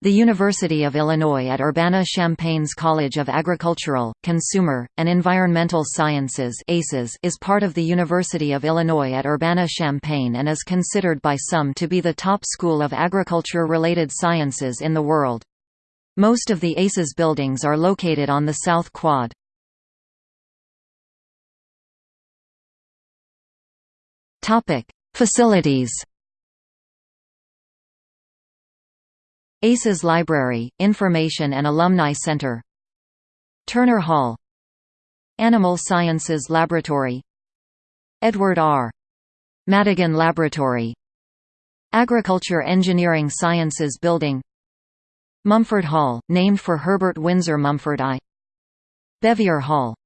The University of Illinois at Urbana-Champaign's College of Agricultural, Consumer, and Environmental Sciences is part of the University of Illinois at Urbana-Champaign and is considered by some to be the top school of agriculture-related sciences in the world. Most of the ACES buildings are located on the South Quad. Facilities ACES Library, Information and Alumni Center. Turner Hall. Animal Sciences Laboratory. Edward R. Madigan Laboratory. Agriculture Engineering Sciences Building. Mumford Hall, named for Herbert Windsor Mumford I. Bevier Hall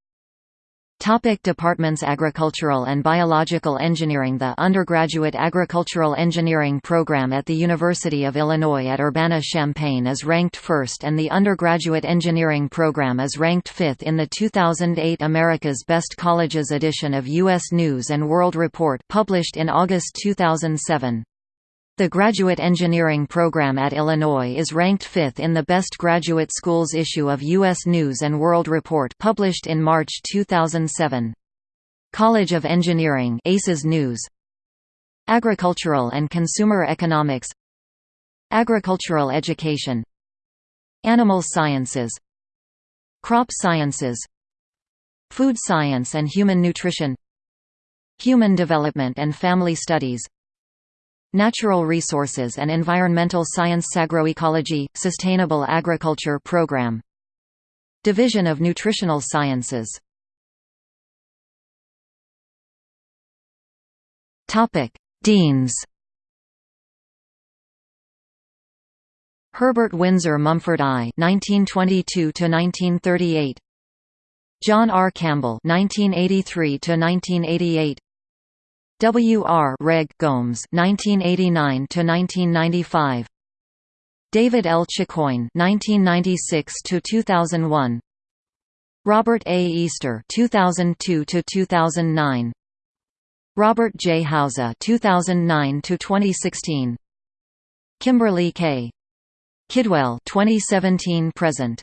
Topic departments Agricultural and Biological Engineering The undergraduate agricultural engineering program at the University of Illinois at Urbana-Champaign is ranked first and the undergraduate engineering program is ranked fifth in the 2008 America's Best Colleges edition of U.S. News & World Report published in August 2007. The graduate engineering program at Illinois is ranked fifth in the Best Graduate Schools issue of U.S. News & World Report published in March 2007. College of Engineering ACES News. Agricultural and Consumer Economics. Agricultural Education. Animal Sciences. Crop Sciences. Food Science and Human Nutrition. Human Development and Family Studies Natural Resources and Environmental Science Agroecology – Sustainable Agriculture Program. Division of Nutritional Sciences. Deans. Herbert Windsor Mumford I (1922–1938), John R. Campbell (1983–1988), W. R. Reg. Gomes (1989–1995), David L. Chicoine (1996–2001), Robert A. Easter (2002–2009), Robert J. Hauser (2009–2016), Kimberly K. Kidwell (2017–present).